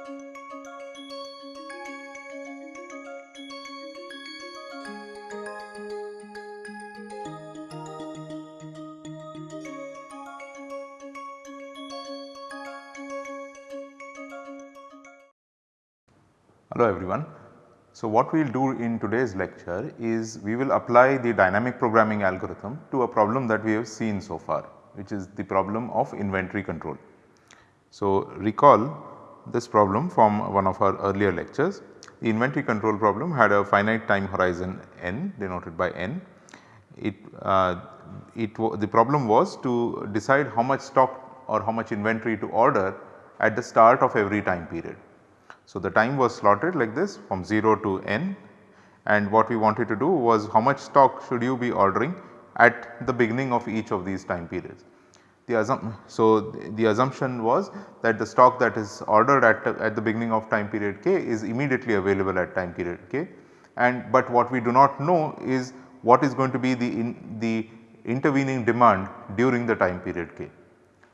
Hello everyone. So, what we will do in today's lecture is we will apply the dynamic programming algorithm to a problem that we have seen so far which is the problem of inventory control. So, recall this problem from one of our earlier lectures. The inventory control problem had a finite time horizon n denoted by n. It, uh, it the problem was to decide how much stock or how much inventory to order at the start of every time period. So, the time was slotted like this from 0 to n and what we wanted to do was how much stock should you be ordering at the beginning of each of these time periods. The so, the assumption was that the stock that is ordered at, at the beginning of time period k is immediately available at time period k and but what we do not know is what is going to be the, in, the intervening demand during the time period k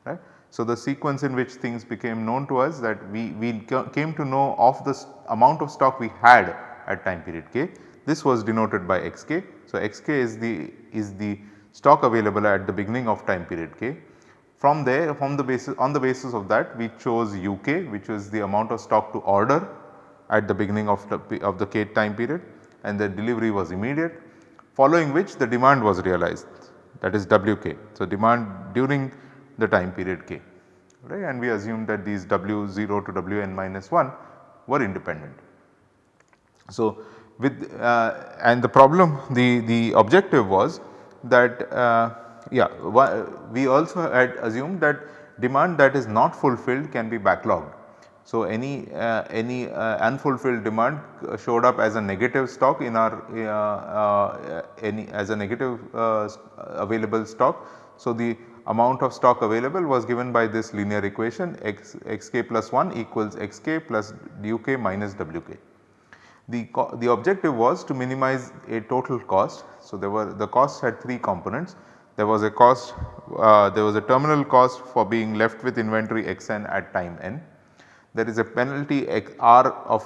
right. So, the sequence in which things became known to us that we, we came to know of the amount of stock we had at time period k. This was denoted by xk. So, xk is the is the stock available at the beginning of time period k. From there from the basis on the basis of that we chose uk which was the amount of stock to order at the beginning of the of the k time period and the delivery was immediate following which the demand was realized that is wk. So, demand during the time period k right and we assume that these w0 to wn minus 1 were independent. So, with uh, and the problem the, the objective was that uh, yeah we also had assumed that demand that is not fulfilled can be backlogged. So, any uh, any uh, unfulfilled demand showed up as a negative stock in our uh, uh, any as a negative available stock. So, the amount of stock available was given by this linear equation x xk plus 1 equals xk plus uk minus wk. The, the objective was to minimize a total cost. So, there were the costs had 3 components. There was a cost, uh, there was a terminal cost for being left with inventory xn at time n. There is a penalty x r of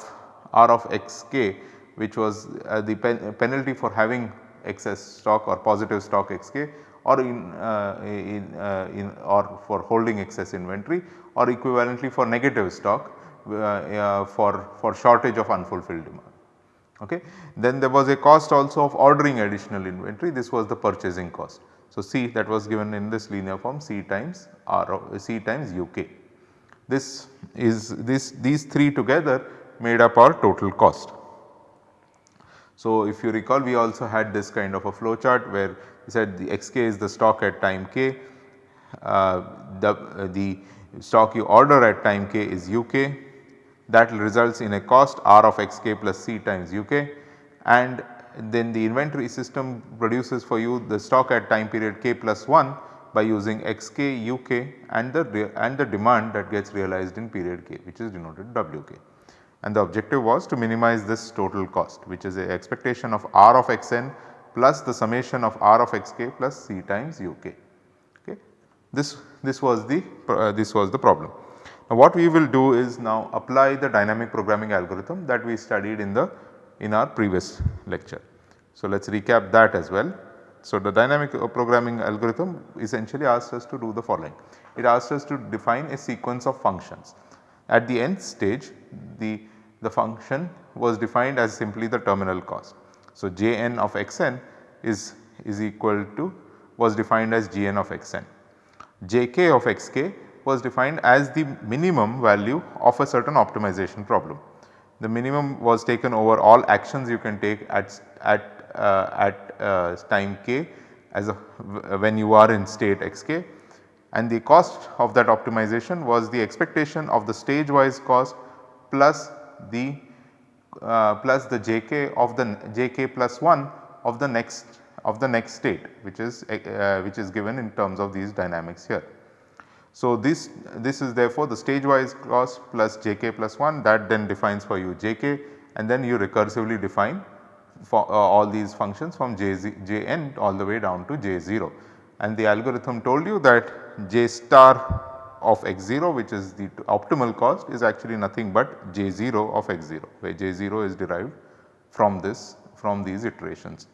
r of xk which was uh, the pen penalty for having excess stock or positive stock xk or in, uh, in, uh, in or for holding excess inventory or equivalently for negative stock uh, for, for shortage of unfulfilled demand. Okay. Then there was a cost also of ordering additional inventory this was the purchasing cost. So, C that was given in this linear form C times R C times UK. This is this these 3 together made up our total cost. So, if you recall we also had this kind of a flow chart where we said the xk is the stock at time k, uh, the, uh, the stock you order at time k is uk that results in a cost r of xk plus c times uk and then the inventory system produces for you the stock at time period k plus 1 by using xk uk and the and the demand that gets realized in period k which is denoted wk. And the objective was to minimize this total cost which is a expectation of r of xn plus the summation of r of xk plus c times uk. Okay. This, this was the uh, this was the problem. Now what we will do is now apply the dynamic programming algorithm that we studied in the in our previous lecture. So let us recap that as well. So the dynamic programming algorithm essentially asks us to do the following. It asks us to define a sequence of functions. At the nth stage the, the function was defined as simply the terminal cost. So, Jn of xn is, is equal to was defined as Gn of xn. Jk of xk was defined as the minimum value of a certain optimization problem. The minimum was taken over all actions you can take at, at, uh, at uh, time k as a when you are in state xk and the cost of that optimization was the expectation of the stage wise cost plus the uh, plus the jk of the jk plus 1 of the next of the next state which is uh, which is given in terms of these dynamics here. So, this this is therefore the stage wise cost plus jk plus 1 that then defines for you jk and then you recursively define for uh, all these functions from jn all the way down to j0 and the algorithm told you that j star of x0 which is the optimal cost is actually nothing but j0 of x0 where j0 is derived from this from these iterations.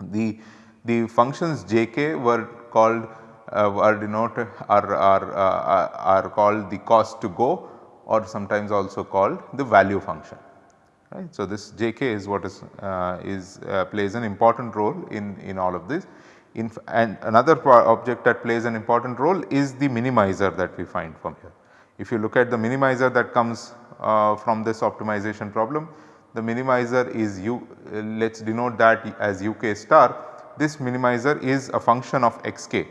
The, the functions jk were called are denoted are, are, uh, are called the cost to go or sometimes also called the value function right. So, this jk is what is, uh, is uh, plays an important role in, in all of this in and another object that plays an important role is the minimizer that we find from here. If you look at the minimizer that comes uh, from this optimization problem the minimizer is u uh, let us denote that as uk star this minimizer is a function of xk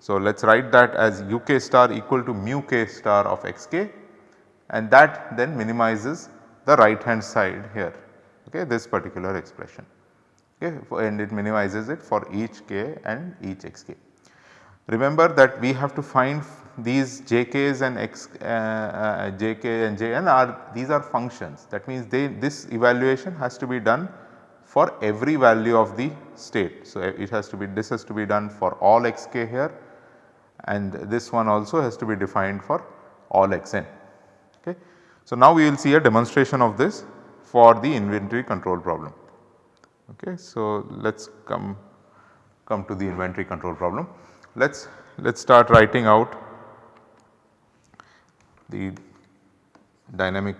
so, let us write that as uk star equal to mu k star of xk and that then minimizes the right hand side here okay, this particular expression okay, and it minimizes it for each k and each xk. Remember that we have to find these jk's and x uh, uh, jk and jn are these are functions that means they this evaluation has to be done for every value of the state. So, it has to be this has to be done for all xk here and this one also has to be defined for all xn. Okay. So, now we will see a demonstration of this for the inventory control problem. Okay. So, let us come come to the inventory control problem. Let us let us start writing out the dynamic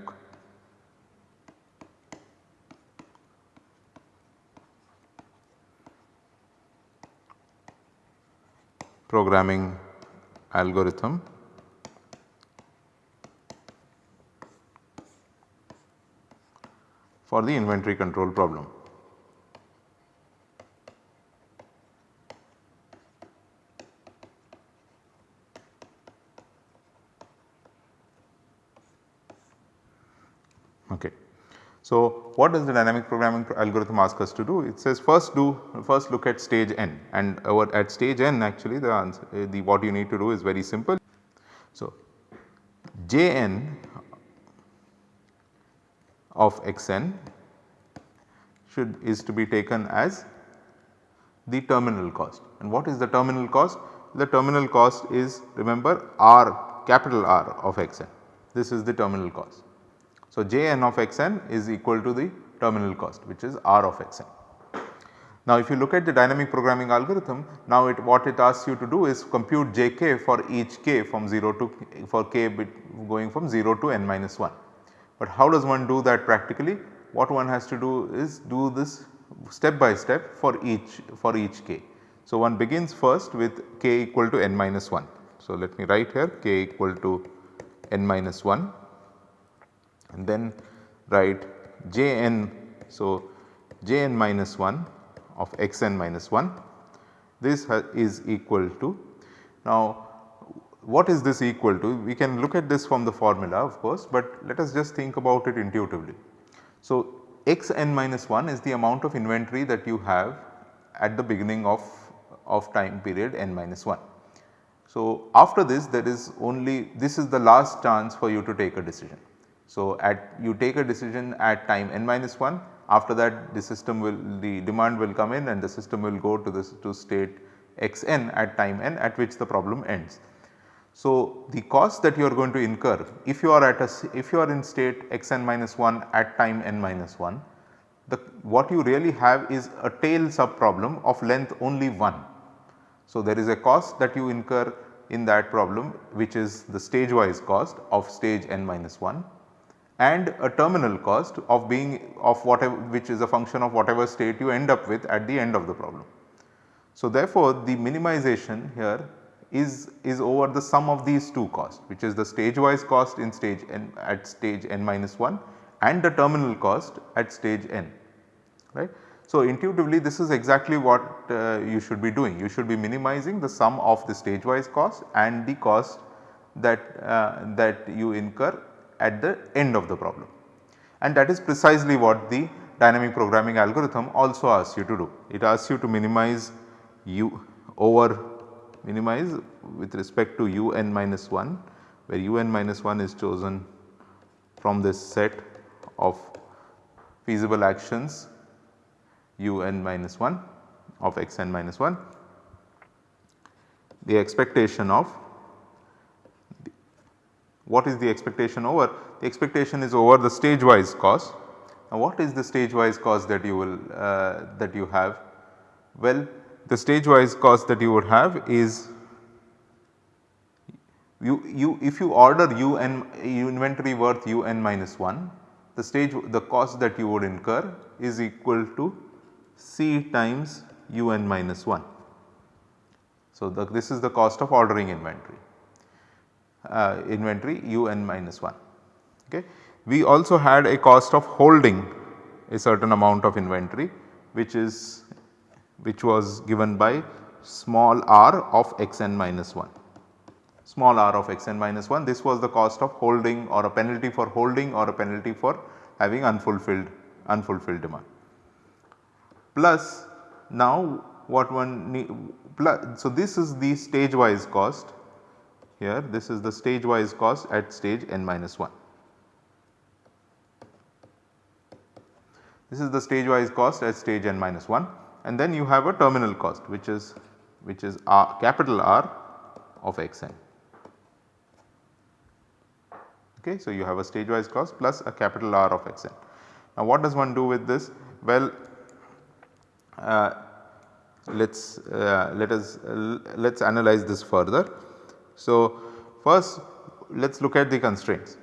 programming algorithm for the inventory control problem. Okay. So, what does the dynamic programming algorithm ask us to do? It says first do first look at stage n and our at stage n actually the answer uh, the what you need to do is very simple. So, Jn of xn should is to be taken as the terminal cost and what is the terminal cost? The terminal cost is remember r capital R of xn this is the terminal cost. So, Jn of xn is equal to the terminal cost which is R of xn. Now if you look at the dynamic programming algorithm now it what it asks you to do is compute Jk for each k from 0 to for k going from 0 to n minus 1. But how does one do that practically? What one has to do is do this step by step for each for each k. So one begins first with k equal to n minus 1. So let me write here k equal to n minus 1 and then write Jn. So, Jn minus 1 of xn minus 1 this is equal to. Now what is this equal to? We can look at this from the formula of course, but let us just think about it intuitively. So xn minus 1 is the amount of inventory that you have at the beginning of, of time period n minus 1. So after this there is only this is the last chance for you to take a decision. So, at you take a decision at time n minus 1 after that the system will the demand will come in and the system will go to this to state xn at time n at which the problem ends. So, the cost that you are going to incur if you are at a if you are in state xn minus 1 at time n minus 1 the what you really have is a tail sub problem of length only 1. So, there is a cost that you incur in that problem which is the stage wise cost of stage n minus 1 and a terminal cost of being of whatever which is a function of whatever state you end up with at the end of the problem. So therefore the minimization here is, is over the sum of these two costs which is the stage wise cost in stage n at stage n minus 1 and the terminal cost at stage n right. So intuitively this is exactly what uh, you should be doing you should be minimizing the sum of the stage wise cost and the cost that uh, that you incur at the end of the problem. And that is precisely what the dynamic programming algorithm also asks you to do. It asks you to minimize u over minimize with respect to un minus 1 where un minus 1 is chosen from this set of feasible actions un minus 1 of xn minus 1 the expectation of what is the expectation over? The expectation is over the stage wise cost. Now what is the stage wise cost that you will uh, that you have? Well the stage wise cost that you would have is you, you if you order un inventory worth un minus 1 the stage the cost that you would incur is equal to C times un minus 1. So, the, this is the cost of ordering inventory uh, inventory un minus 1. Okay. We also had a cost of holding a certain amount of inventory which is which was given by small r of xn minus 1 small r of xn minus 1 this was the cost of holding or a penalty for holding or a penalty for having unfulfilled unfulfilled demand. Plus now what one need plus so this is the stage wise cost here this is the stage wise cost at stage n minus 1. This is the stage wise cost at stage n minus 1 and then you have a terminal cost which is which is R, capital R of xn. Okay, so you have a stage wise cost plus a capital R of xn. Now what does one do with this? Well, uh, let's uh, let us uh, let's analyze this further. So first let us look at the constraints.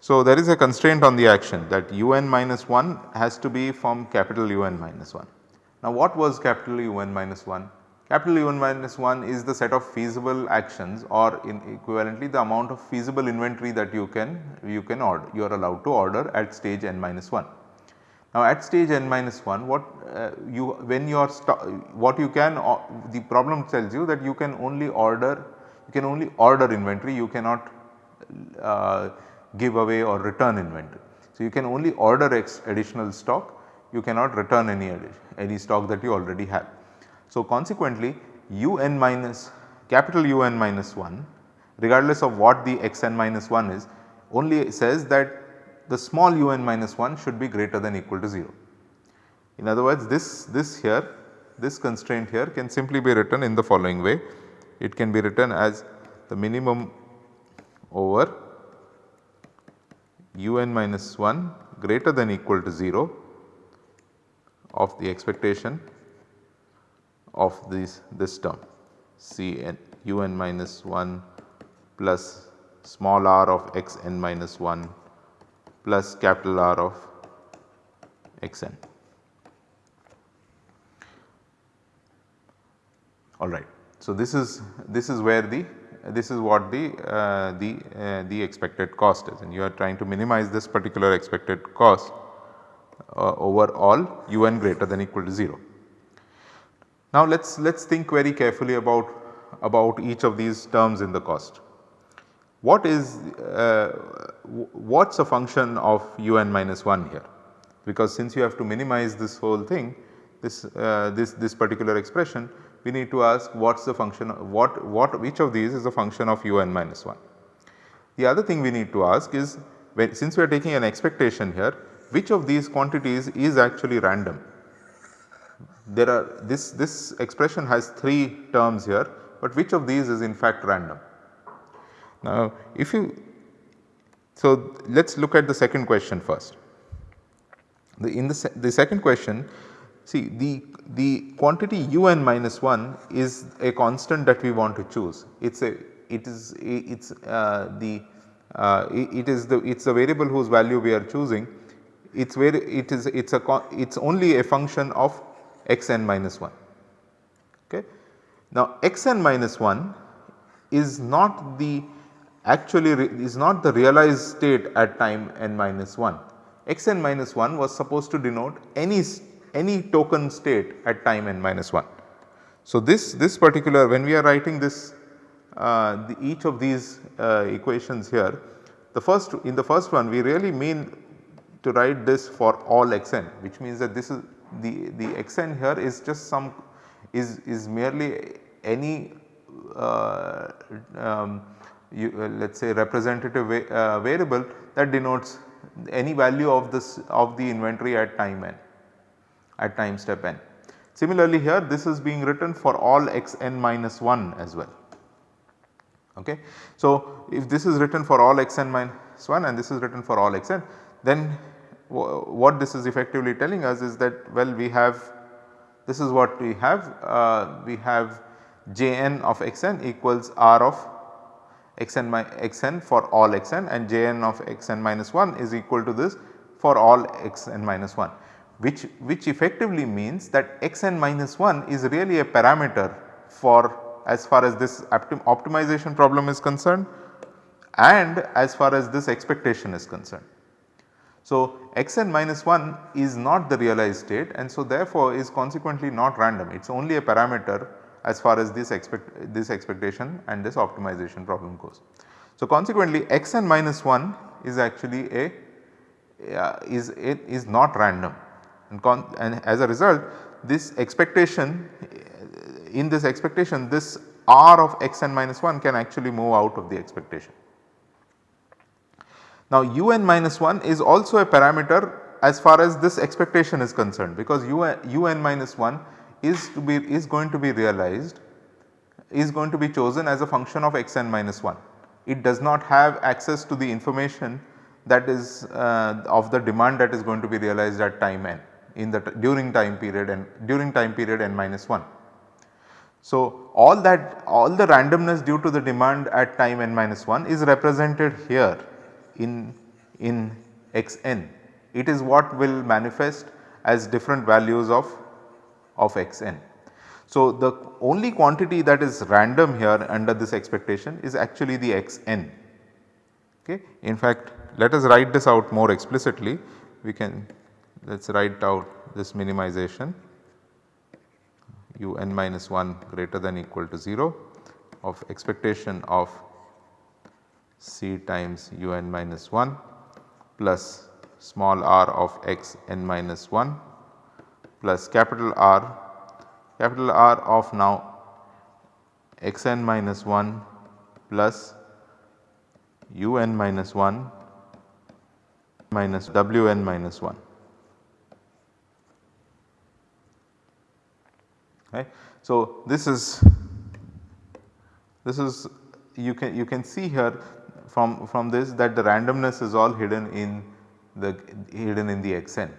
So there is a constraint on the action that un minus 1 has to be from capital Un minus 1. Now what was capital Un minus 1? Capital Un minus 1 is the set of feasible actions or in equivalently the amount of feasible inventory that you can you can order you are allowed to order at stage n minus 1. Now at stage n minus 1 what uh, you when you are what you can uh, the problem tells you that you can only order you can only order inventory you cannot uh, give away or return inventory. So you can only order additional stock you cannot return any any stock that you already have. So, consequently un minus capital Un minus 1 regardless of what the xn minus 1 is only says that the small un minus 1 should be greater than equal to 0. In other words this, this here this constraint here can simply be written in the following way. It can be written as the minimum over un minus 1 greater than equal to 0 of the expectation of this, this term C n u n minus 1 plus small r of x n minus 1 plus capital R of x n. Alright. So, this is this is where the this is what the uh, the uh, the expected cost is and you are trying to minimize this particular expected cost uh, over all u n greater than equal to 0. Now let us let us think very carefully about, about each of these terms in the cost. What is uh, what is a function of un minus 1 here? Because since you have to minimize this whole thing this, uh, this, this particular expression we need to ask what is the function what, what which of these is a function of un minus 1. The other thing we need to ask is when, since we are taking an expectation here which of these quantities is actually random there are this, this expression has 3 terms here, but which of these is in fact random. Now if you so let us look at the second question first. The, in the, the second question see the, the quantity un minus 1 is a constant that we want to choose. It is a it is it is uh, the uh, it is the it is a variable whose value we are choosing. It's where it is it's a it's only a function of xn minus 1. Okay. Now xn minus 1 is not the actually is not the realized state at time n minus 1. xn minus 1 was supposed to denote any any token state at time n minus 1. So this this particular when we are writing this uh, the, each of these uh, equations here the first in the first one we really mean to write this for all xn which means that this is the, the xn here is just some is, is merely any uh, um, you, uh, let us say representative va uh, variable that denotes any value of this of the inventory at time n at time step n. Similarly here this is being written for all x n minus 1 as well. Okay. So, if this is written for all xn minus 1 and this is written for all xn then what this is effectively telling us is that well we have this is what we have uh, we have Jn of xn equals R of xn, xn for all xn and Jn of xn minus 1 is equal to this for all xn minus 1 which, which effectively means that xn minus 1 is really a parameter for as far as this optimization problem is concerned and as far as this expectation is concerned. So, xn minus 1 is not the realized state and so therefore is consequently not random it is only a parameter as far as this expect this expectation and this optimization problem goes. So, consequently xn minus 1 is actually a uh, is it is not random and, and as a result this expectation in this expectation this r of xn minus 1 can actually move out of the expectation. Now un minus 1 is also a parameter as far as this expectation is concerned because un minus 1 is to be is going to be realized is going to be chosen as a function of xn minus 1. It does not have access to the information that is uh, of the demand that is going to be realized at time n in the during time period and during time period n minus 1. So, all that all the randomness due to the demand at time n minus 1 is represented here in, in xn. It is what will manifest as different values of, of xn. So, the only quantity that is random here under this expectation is actually the xn. Okay. In fact, let us write this out more explicitly. We can let us write out this minimization u n minus 1 greater than equal to 0 of expectation of c times u n minus 1 plus small r of x n minus 1 plus capital R capital R of now x n minus 1 plus u n minus 1 minus w n minus 1. Right. So, this is this is you can you can see here from from this that the randomness is all hidden in the hidden in the xn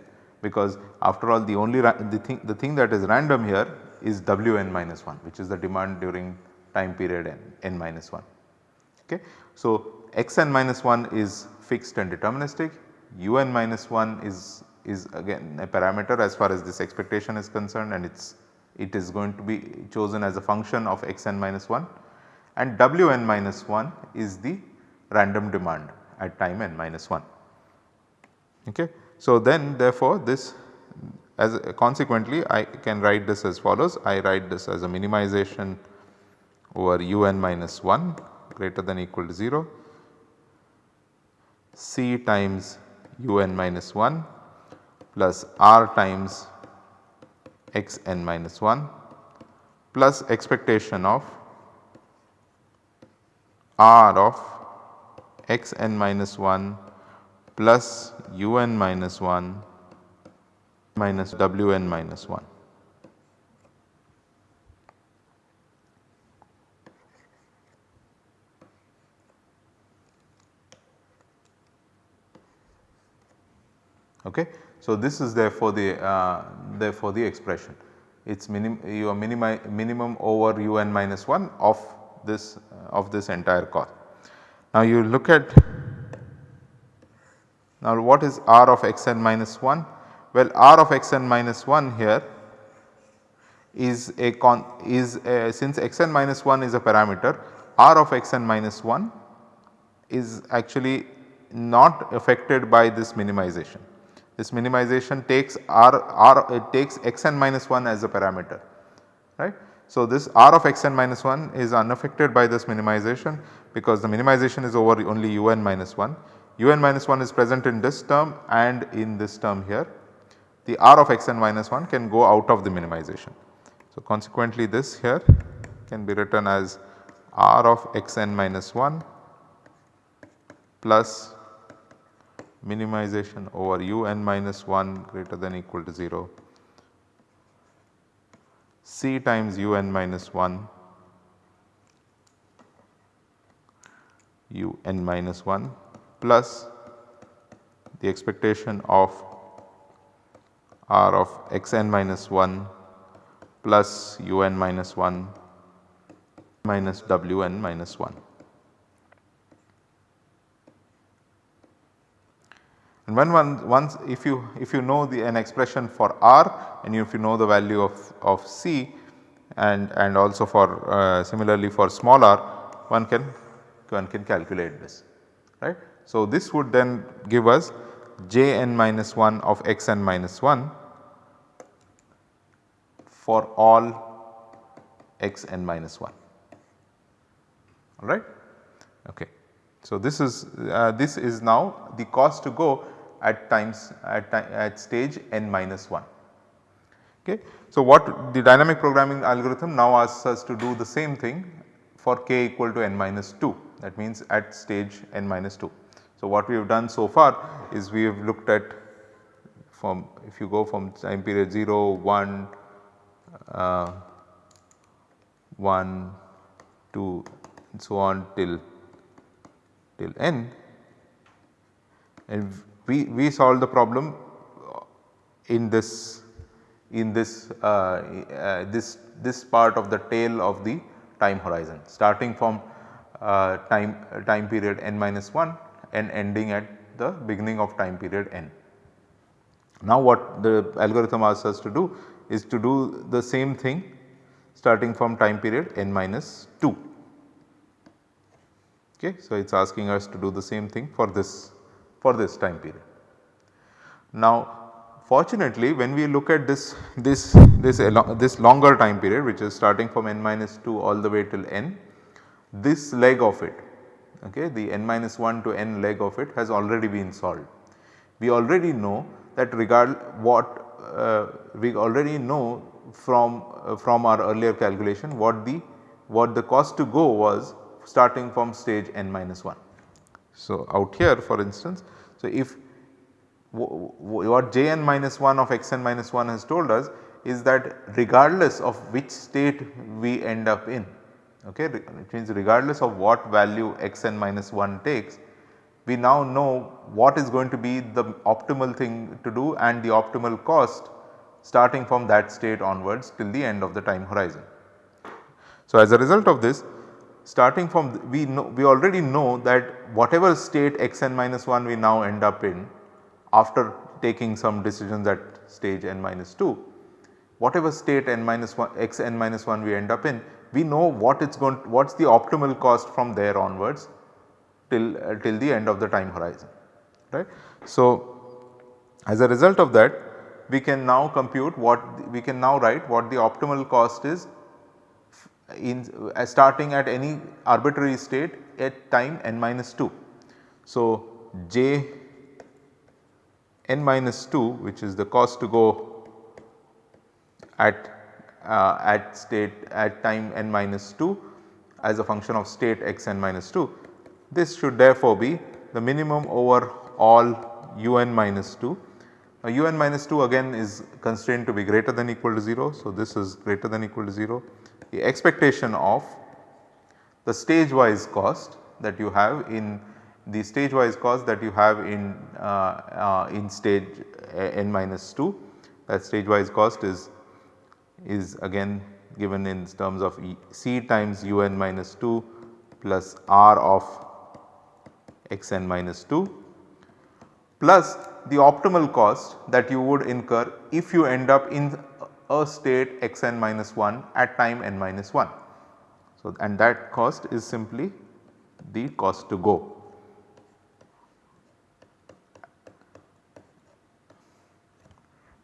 because after all the only the thing the thing that is random here is wn minus 1 which is the demand during time period n, n minus 1. Okay. So, xn minus 1 is fixed and deterministic un minus 1 is is again a parameter as far as this expectation is concerned and it is it is going to be chosen as a function of xn minus 1 and wn minus 1 is the random demand at time n minus 1. Okay. So, then therefore, this as consequently I can write this as follows I write this as a minimization over un minus 1 greater than equal to 0 c times un minus 1 plus r times x n minus 1 plus expectation of r of x n minus 1 plus u n minus 1 minus w n minus 1. Okay. So, this is therefore the uh, therefore the expression it is minim your minimum over u n minus 1 of this uh, of this entire cost. Now you look at now what is r of x n minus 1? Well r of x n minus 1 here is a con is a, since x n minus 1 is a parameter r of x n minus 1 is actually not affected by this minimization. This minimization takes r, r it takes xn minus 1 as a parameter right. So, this r of xn minus 1 is unaffected by this minimization because the minimization is over only un minus 1. un minus 1 is present in this term and in this term here. The r of xn minus 1 can go out of the minimization. So, consequently this here can be written as r of xn minus 1 plus minimization over u n minus 1 greater than equal to 0 c times u n minus 1 u n minus 1 plus the expectation of r of x n minus 1 plus u n minus 1 minus w n minus 1. And when one once if you if you know the an expression for r and if you know the value of, of c and, and also for uh, similarly for small r one can one can calculate this right. So, this would then give us j n minus 1 of x n minus 1 for all x n minus 1 alright. Okay. So, this is uh, this is now the cost to go at times at, at stage n minus 1. Okay. So, what the dynamic programming algorithm now asks us to do the same thing for k equal to n minus 2 that means at stage n minus 2. So, what we have done so far is we have looked at from if you go from time period 0, 1, uh, 1, 2 and so on till till n and we, we solve the problem in this in this uh, uh, this this part of the tail of the time horizon starting from uh, time time period n minus 1 and ending at the beginning of time period n. Now what the algorithm asks us to do is to do the same thing starting from time period n minus 2. Okay. So, it is asking us to do the same thing for this for this time period. Now fortunately when we look at this this this this longer time period which is starting from n minus 2 all the way till n this leg of it okay, the n minus 1 to n leg of it has already been solved. We already know that regard what uh, we already know from uh, from our earlier calculation what the what the cost to go was starting from stage n minus 1. So, out here for instance, so if what j n minus 1 of x n minus 1 has told us is that regardless of which state we end up in okay it means regardless of what value x n minus 1 takes we now know what is going to be the optimal thing to do and the optimal cost starting from that state onwards till the end of the time horizon. So, as a result of this starting from we know we already know that whatever state x n minus 1 we now end up in after taking some decisions at stage n minus 2 whatever state n minus 1 x n minus 1 we end up in we know what it's going what is the optimal cost from there onwards till uh, till the end of the time horizon right. So, as a result of that we can now compute what we can now write what the optimal cost is in uh, starting at any arbitrary state at time n minus 2. So, j n minus 2 which is the cost to go at uh, at state at time n minus 2 as a function of state x n minus 2. This should therefore be the minimum over all u n minus 2. Now u n minus 2 again is constrained to be greater than equal to 0. So, this is greater than equal to 0. The expectation of the stage wise cost that you have in the stage wise cost that you have in uh, uh, in stage n minus 2 that stage wise cost is is again given in terms of e C times u n minus 2 plus r of x n minus 2 plus the optimal cost that you would incur if you end up in a state x n minus 1 at time n minus 1. So, and that cost is simply the cost to go.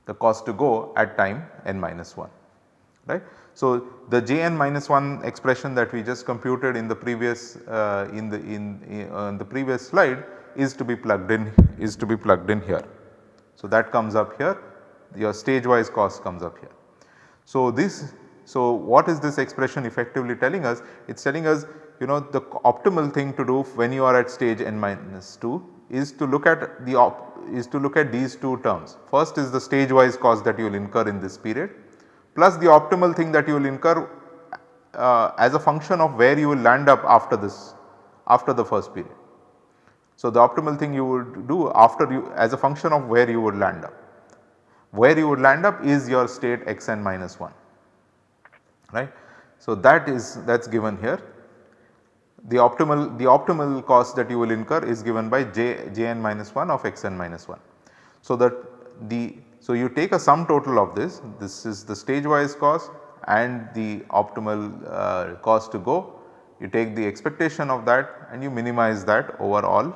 the cost to go at time n minus 1 right. So, the Jn minus 1 expression that we just computed in the previous uh, in the in, uh, in the previous slide is to be plugged in is to be plugged in here. So, that comes up here your stage wise cost comes up here. So, this so what is this expression effectively telling us? It is telling us you know the optimal thing to do when you are at stage n minus 2 is to look at the op is to look at these two terms. First is the stage wise cost that you will incur in this period plus the optimal thing that you will incur uh, as a function of where you will land up after this after the first period. So, the optimal thing you would do after you as a function of where you would land up. Where you would land up is your state xn minus 1 right. So, that is that is given here. The optimal the optimal cost that you will incur is given by j jn minus 1 of xn minus 1. So, that the so you take a sum total of this this is the stage wise cost and the optimal uh, cost to go you take the expectation of that and you minimize that over all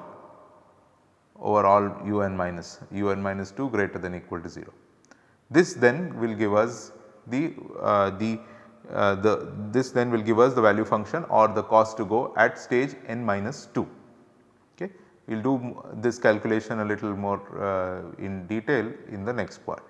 over all un minus un minus 2 greater than equal to 0. This then will give us the uh, the uh, the this then will give us the value function or the cost to go at stage n minus 2. Okay. We will do this calculation a little more uh, in detail in the next part.